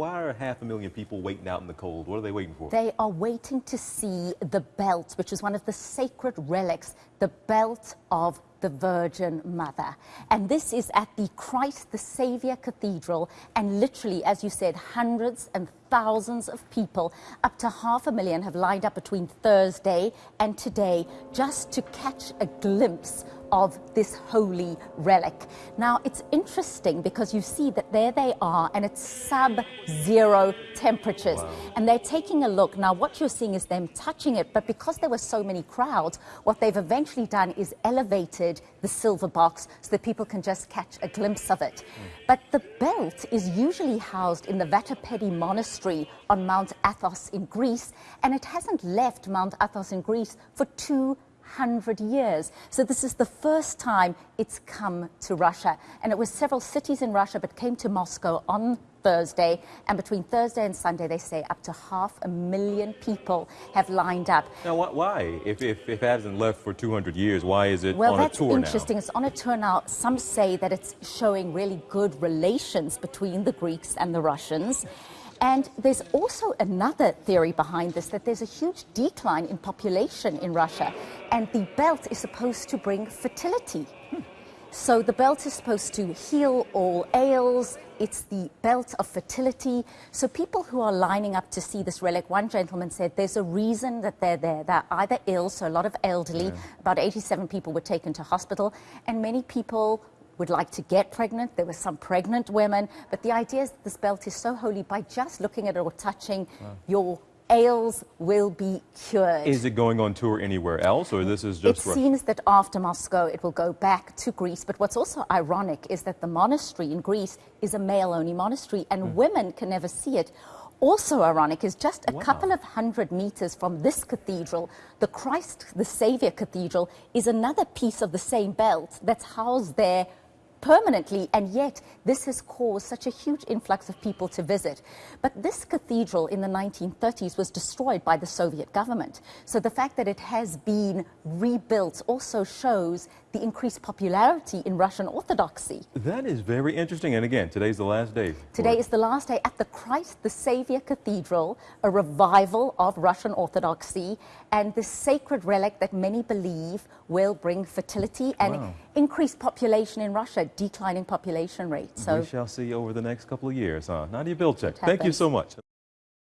why are half a million people waiting out in the cold? What are they waiting for? They are waiting to see the belt, which is one of the sacred relics, the belt of the Virgin Mother. And this is at the Christ the Savior Cathedral. And literally, as you said, hundreds and thousands of people, up to half a million, have lined up between Thursday and today just to catch a glimpse of this holy relic. Now, it's interesting because you see that there they are and it's sub-zero temperatures. Wow. And they're taking a look. Now, what you're seeing is them touching it, but because there were so many crowds, what they've eventually done is elevated the silver box so that people can just catch a glimpse of it. Mm. But the belt is usually housed in the Vatopedi Monastery on Mount Athos in Greece, and it hasn't left Mount Athos in Greece for two 100 years. So this is the first time it's come to Russia. And it was several cities in Russia, but came to Moscow on Thursday. And between Thursday and Sunday, they say up to half a million people have lined up. Now, why? If, if, if it hasn't left for 200 years, why is it well, on a tour now? Well, that's interesting. It's on a tour now. Some say that it's showing really good relations between the Greeks and the Russians. And there's also another theory behind this, that there's a huge decline in population in Russia, and the belt is supposed to bring fertility. So the belt is supposed to heal all ails. It's the belt of fertility. So people who are lining up to see this relic, one gentleman said there's a reason that they're there. They're either ill, so a lot of elderly, yeah. about 87 people were taken to hospital, and many people would like to get pregnant. There were some pregnant women. But the idea is this belt is so holy by just looking at it or touching wow. your ails will be cured. Is it going on tour anywhere else, or this is just... It Russia? seems that after Moscow, it will go back to Greece. But what's also ironic is that the monastery in Greece is a male-only monastery, and mm. women can never see it. Also ironic is just a wow. couple of hundred meters from this cathedral, the Christ the Savior Cathedral is another piece of the same belt that's housed there permanently, and yet this has caused such a huge influx of people to visit. But this cathedral in the 1930s was destroyed by the Soviet government. So the fact that it has been rebuilt also shows the increased popularity in Russian Orthodoxy. That is very interesting. And again, today's the last day. Today is the last day at the Christ the Savior Cathedral, a revival of Russian Orthodoxy and this sacred relic that many believe will bring fertility and wow. increased population in Russia, declining population rate. So we shall see over the next couple of years, huh? Nadia Bilchik, thank you so much.